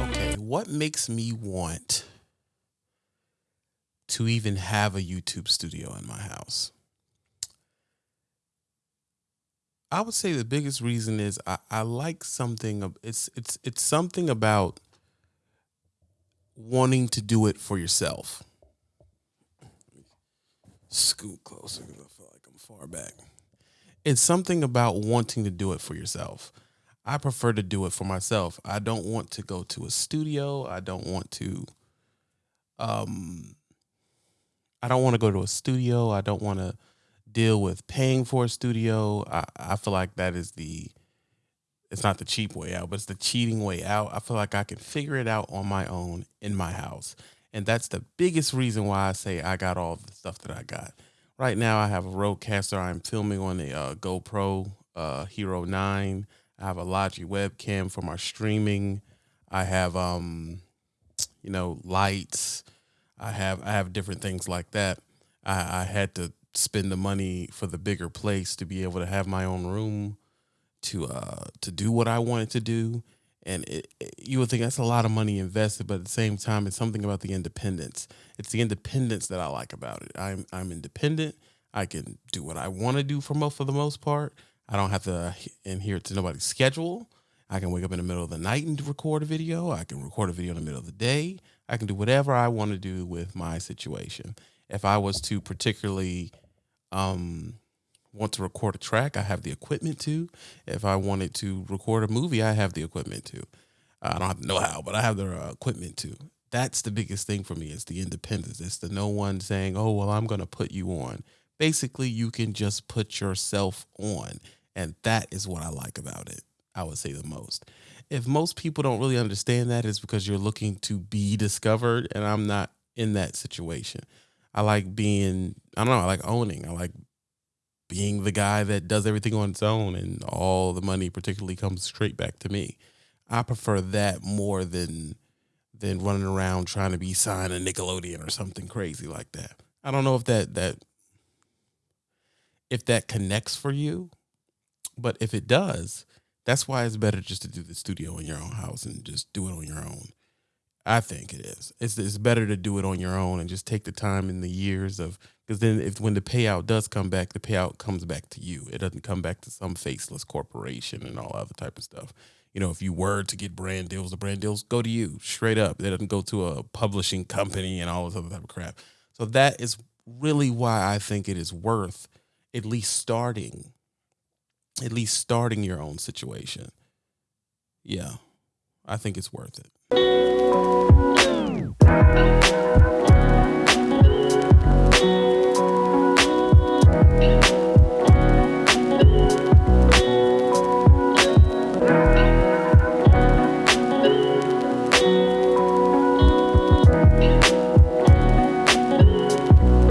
Okay, what makes me want to even have a YouTube studio in my house? I would say the biggest reason is I, I like something. It's it's it's something about wanting to do it for yourself. Scoot closer because I feel like I'm far back. It's something about wanting to do it for yourself. I prefer to do it for myself. I don't want to go to a studio. I don't want to um I don't want to go to a studio. I don't want to deal with paying for a studio. I, I feel like that is the it's not the cheap way out, but it's the cheating way out. I feel like I can figure it out on my own in my house. And that's the biggest reason why I say I got all the stuff that I got. Right now, I have a RØDECaster. I'm filming on the uh, GoPro uh, Hero 9. I have a Logi webcam for my streaming. I have, um, you know, lights. I have I have different things like that. I, I had to spend the money for the bigger place to be able to have my own room to uh to do what I wanted to do. And it, it, you would think that's a lot of money invested, but at the same time, it's something about the independence. It's the independence that I like about it. I'm I'm independent. I can do what I want to do for most for the most part. I don't have to adhere to nobody's schedule. I can wake up in the middle of the night and record a video. I can record a video in the middle of the day. I can do whatever I want to do with my situation. If I was to particularly um, want to record a track, I have the equipment to. If I wanted to record a movie, I have the equipment to. I don't know how, but I have the uh, equipment to. That's the biggest thing for me. It's the independence. It's the no one saying, "Oh, well, I'm going to put you on." Basically, you can just put yourself on, and that is what I like about it. I would say the most. If most people don't really understand that, it's because you're looking to be discovered, and I'm not in that situation. I like being, I don't know, I like owning. I like being the guy that does everything on its own and all the money particularly comes straight back to me. I prefer that more than than running around trying to be signed a Nickelodeon or something crazy like that. I don't know if that that if that connects for you, but if it does, that's why it's better just to do the studio in your own house and just do it on your own. I think it is. It's it's better to do it on your own and just take the time in the years of because then if when the payout does come back, the payout comes back to you. It doesn't come back to some faceless corporation and all other type of stuff. You know, if you were to get brand deals, the brand deals go to you straight up. It doesn't go to a publishing company and all this other type of crap. So that is really why I think it is worth at least starting, at least starting your own situation. Yeah, I think it's worth it. Yeah.